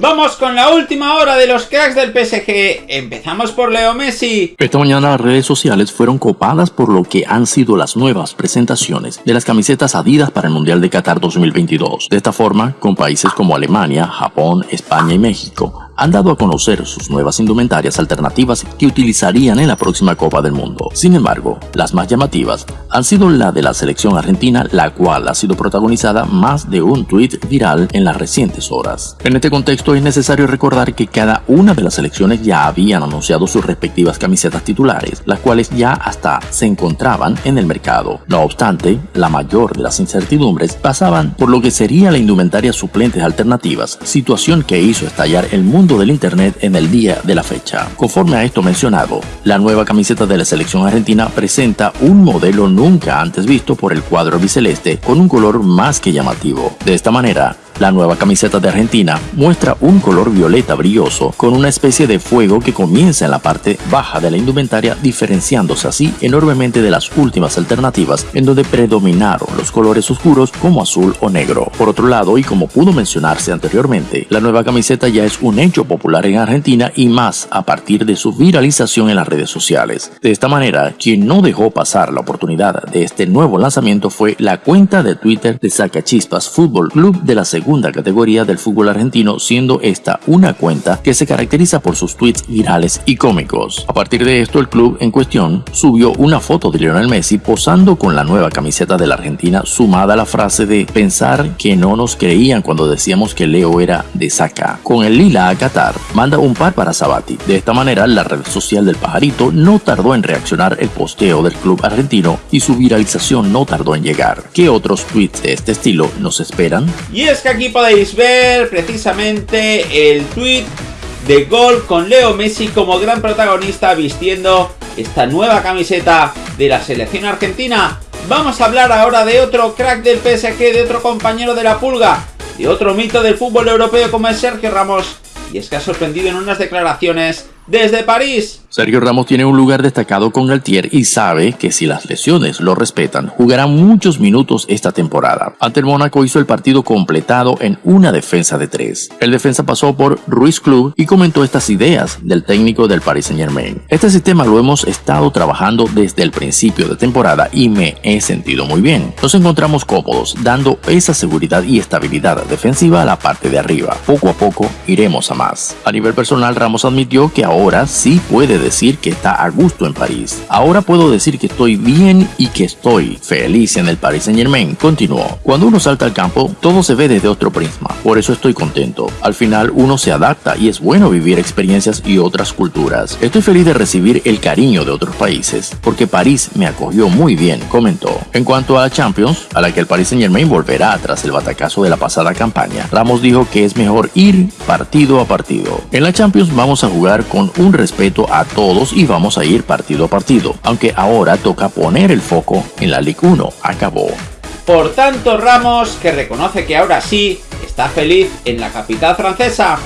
Vamos con la última hora de los cracks del PSG. Empezamos por Leo Messi. Esta mañana las redes sociales fueron copadas por lo que han sido las nuevas presentaciones de las camisetas Adidas para el Mundial de Qatar 2022. De esta forma, con países como Alemania, Japón, España y México, han dado a conocer sus nuevas indumentarias alternativas que utilizarían en la próxima Copa del Mundo. Sin embargo, las más llamativas han sido la de la selección argentina, la cual ha sido protagonizada más de un tuit viral en las recientes horas. En este contexto es necesario recordar que cada una de las selecciones ya habían anunciado sus respectivas camisetas titulares, las cuales ya hasta se encontraban en el mercado. No obstante, la mayor de las incertidumbres pasaban por lo que sería la indumentaria suplentes alternativas, situación que hizo estallar el mundo del Internet en el día de la fecha. Conforme a esto mencionado, la nueva camiseta de la selección argentina presenta un modelo nunca antes visto por el cuadro biceleste con un color más que llamativo. De esta manera, la nueva camiseta de Argentina muestra un color violeta brilloso con una especie de fuego que comienza en la parte baja de la indumentaria diferenciándose así enormemente de las últimas alternativas en donde predominaron los colores oscuros como azul o negro. Por otro lado, y como pudo mencionarse anteriormente, la nueva camiseta ya es un hecho popular en Argentina y más a partir de su viralización en las redes sociales. De esta manera, quien no dejó pasar la oportunidad de este nuevo lanzamiento fue la cuenta de Twitter de Sacachispas Fútbol Club de la segunda segunda categoría del fútbol argentino, siendo esta una cuenta que se caracteriza por sus tweets virales y cómicos. A partir de esto, el club en cuestión subió una foto de Lionel Messi posando con la nueva camiseta de la Argentina, sumada a la frase de pensar que no nos creían cuando decíamos que Leo era de saca. Con el lila a Qatar, manda un par para Sabati. De esta manera, la red social del pajarito no tardó en reaccionar el posteo del club argentino y su viralización no tardó en llegar. ¿Qué otros tweets de este estilo nos esperan? Y es que aquí podéis ver precisamente el tweet de gol con Leo Messi como gran protagonista vistiendo esta nueva camiseta de la selección argentina. Vamos a hablar ahora de otro crack del PSG, de otro compañero de la pulga, de otro mito del fútbol europeo como es Sergio Ramos. Y es que ha sorprendido en unas declaraciones desde París. Sergio Ramos tiene un lugar destacado con Galtier y sabe que si las lesiones lo respetan, jugará muchos minutos esta temporada. Ante el Mónaco hizo el partido completado en una defensa de tres. El defensa pasó por Ruiz Club y comentó estas ideas del técnico del Paris Saint Germain. Este sistema lo hemos estado trabajando desde el principio de temporada y me he sentido muy bien. Nos encontramos cómodos, dando esa seguridad y estabilidad defensiva a la parte de arriba. Poco a poco iremos a más. A nivel personal, Ramos admitió que ahora sí puede decir que está a gusto en París. Ahora puedo decir que estoy bien y que estoy feliz en el Paris Saint Germain. Continuó. Cuando uno salta al campo, todo se ve desde otro prisma. Por eso estoy contento. Al final uno se adapta y es bueno vivir experiencias y otras culturas. Estoy feliz de recibir el cariño de otros países, porque París me acogió muy bien, comentó. En cuanto a la Champions, a la que el Paris Saint Germain volverá tras el batacazo de la pasada campaña, Ramos dijo que es mejor ir partido a partido. En la Champions vamos a jugar un respeto a todos y vamos a ir partido a partido, aunque ahora toca poner el foco en la Ligue 1. Acabó. Por tanto, Ramos, que reconoce que ahora sí está feliz en la capital francesa,